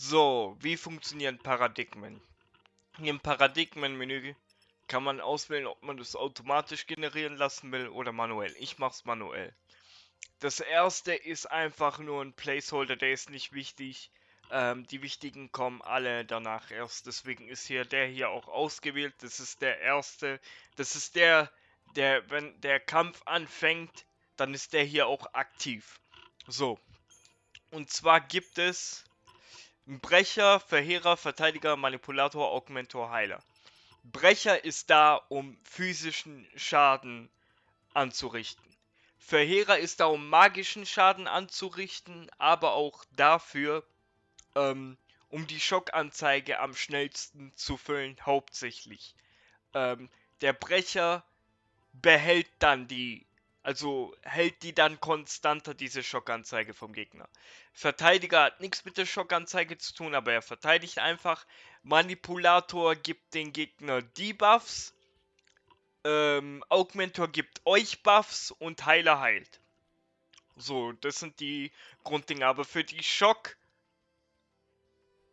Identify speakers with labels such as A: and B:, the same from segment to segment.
A: So, wie funktionieren Paradigmen? Im Paradigmenmenü kann man auswählen, ob man das automatisch generieren lassen will oder manuell. Ich mache es manuell. Das erste ist einfach nur ein Placeholder, der ist nicht wichtig. Ähm, die wichtigen kommen alle danach erst. Deswegen ist hier der hier auch ausgewählt. Das ist der erste. Das ist der, der, wenn der Kampf anfängt, dann ist der hier auch aktiv. So. Und zwar gibt es Brecher, Verheerer, Verteidiger, Manipulator, Augmentor, Heiler. Brecher ist da, um physischen Schaden anzurichten. Verheerer ist da, um magischen Schaden anzurichten, aber auch dafür, ähm, um die Schockanzeige am schnellsten zu füllen, hauptsächlich. Ähm, der Brecher behält dann die, also hält die dann konstanter, diese Schockanzeige vom Gegner. Verteidiger hat nichts mit der Schockanzeige zu tun, aber er verteidigt einfach. Manipulator gibt den Gegner Debuffs. Ähm, Augmentor gibt euch Buffs und Heiler heilt. So, das sind die Grunddinge. Aber für die Schock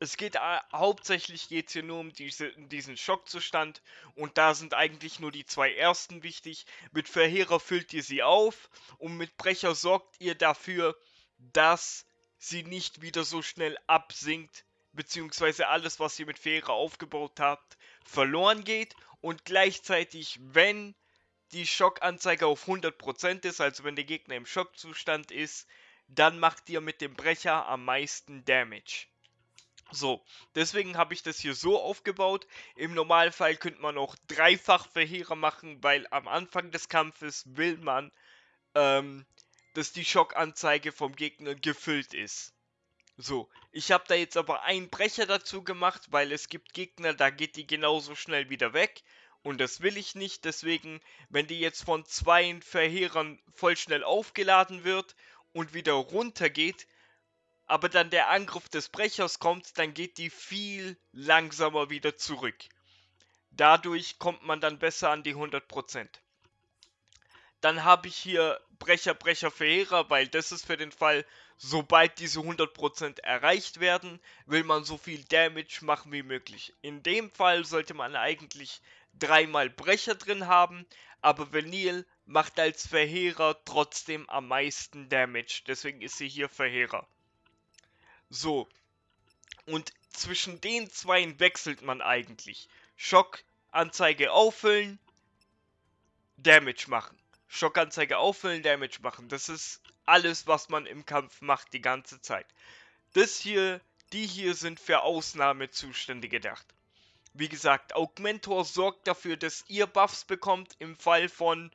A: es geht äh, hauptsächlich geht hier nur um diese, diesen Schockzustand und da sind eigentlich nur die zwei ersten wichtig. Mit Verheerer füllt ihr sie auf und mit Brecher sorgt ihr dafür, dass sie nicht wieder so schnell absinkt, beziehungsweise alles, was ihr mit Verheerer aufgebaut habt, verloren geht und gleichzeitig, wenn die Schockanzeige auf 100% ist, also wenn der Gegner im Schockzustand ist, dann macht ihr mit dem Brecher am meisten Damage. So, deswegen habe ich das hier so aufgebaut. Im Normalfall könnte man auch dreifach Verheerer machen, weil am Anfang des Kampfes will man, ähm, dass die Schockanzeige vom Gegner gefüllt ist. So, ich habe da jetzt aber einen Brecher dazu gemacht, weil es gibt Gegner, da geht die genauso schnell wieder weg. Und das will ich nicht, deswegen, wenn die jetzt von zwei Verheerern voll schnell aufgeladen wird und wieder runter geht, aber dann der Angriff des Brechers kommt, dann geht die viel langsamer wieder zurück. Dadurch kommt man dann besser an die 100%. Dann habe ich hier Brecher, Brecher, Verheerer, weil das ist für den Fall, sobald diese 100% erreicht werden, will man so viel Damage machen wie möglich. In dem Fall sollte man eigentlich dreimal Brecher drin haben, aber Vanille macht als Verheerer trotzdem am meisten Damage. Deswegen ist sie hier Verheerer. So. Und zwischen den zwei wechselt man eigentlich. Schockanzeige auffüllen, Damage machen. Schockanzeige auffüllen, Damage machen. Das ist alles, was man im Kampf macht die ganze Zeit. Das hier, die hier sind für Ausnahmezustände gedacht. Wie gesagt, Augmentor sorgt dafür, dass ihr Buffs bekommt im Fall von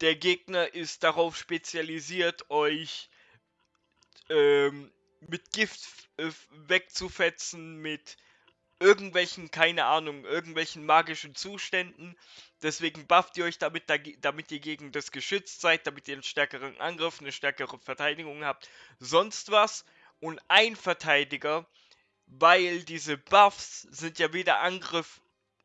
A: der Gegner ist darauf spezialisiert, euch ähm, mit Gift äh, wegzufetzen, mit irgendwelchen, keine Ahnung, irgendwelchen magischen Zuständen. Deswegen bufft ihr euch damit, damit ihr gegen das geschützt seid, damit ihr einen stärkeren Angriff, eine stärkere Verteidigung habt, sonst was. Und ein Verteidiger, weil diese Buffs sind ja weder Angriff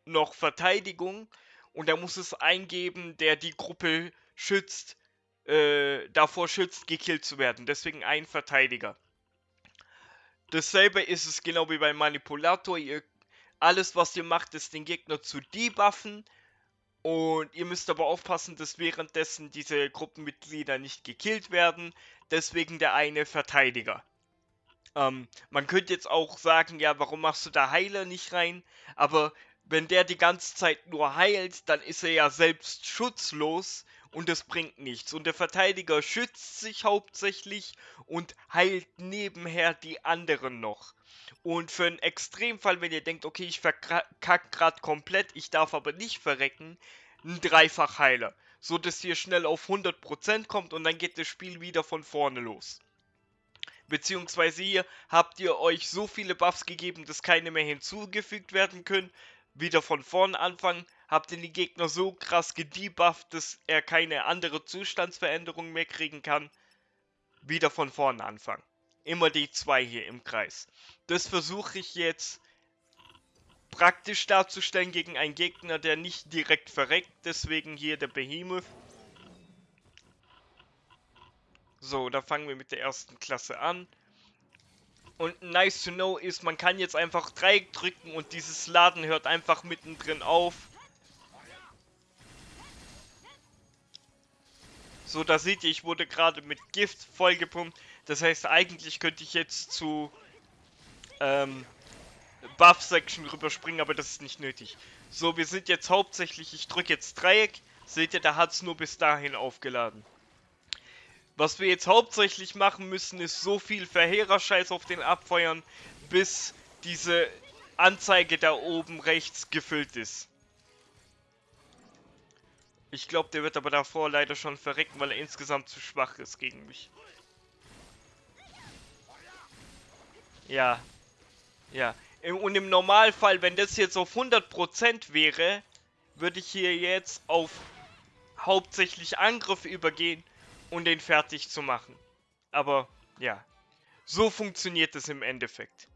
A: noch Verteidigung. Und er muss es eingeben, der die Gruppe schützt, äh, davor schützt, gekillt zu werden. Deswegen ein Verteidiger. Dasselbe ist es genau wie beim Manipulator. Ihr, alles, was ihr macht, ist den Gegner zu debuffen. Und ihr müsst aber aufpassen, dass währenddessen diese Gruppenmitglieder nicht gekillt werden. Deswegen der eine Verteidiger. Ähm, man könnte jetzt auch sagen, ja, warum machst du da Heiler nicht rein? Aber wenn der die ganze Zeit nur heilt, dann ist er ja selbst schutzlos und es bringt nichts. Und der Verteidiger schützt sich hauptsächlich und heilt nebenher die anderen noch. Und für einen Extremfall, wenn ihr denkt, okay, ich verkack gerade komplett, ich darf aber nicht verrecken, ein Dreifachheiler. So dass ihr schnell auf 100% kommt und dann geht das Spiel wieder von vorne los. Beziehungsweise hier habt ihr euch so viele Buffs gegeben, dass keine mehr hinzugefügt werden können. Wieder von vorne anfangen, habt ihr den Gegner so krass gedebufft, dass er keine andere Zustandsveränderung mehr kriegen kann. Wieder von vorne anfangen. Immer die zwei hier im Kreis. Das versuche ich jetzt praktisch darzustellen gegen einen Gegner, der nicht direkt verreckt. Deswegen hier der Behemoth. So, da fangen wir mit der ersten Klasse an. Und nice to know ist, man kann jetzt einfach Dreieck drücken und dieses Laden hört einfach mittendrin auf. So, da seht ihr, ich wurde gerade mit Gift vollgepumpt. Das heißt, eigentlich könnte ich jetzt zu ähm, Buff-Section rüberspringen, aber das ist nicht nötig. So, wir sind jetzt hauptsächlich, ich drücke jetzt Dreieck. Seht ihr, da hat es nur bis dahin aufgeladen. Was wir jetzt hauptsächlich machen müssen, ist so viel Verheerer-Scheiß auf den abfeuern, bis diese Anzeige da oben rechts gefüllt ist. Ich glaube, der wird aber davor leider schon verrecken, weil er insgesamt zu schwach ist gegen mich. Ja. Ja. Und im Normalfall, wenn das jetzt auf 100% wäre, würde ich hier jetzt auf hauptsächlich Angriff übergehen und den fertig zu machen. Aber ja, so funktioniert es im Endeffekt.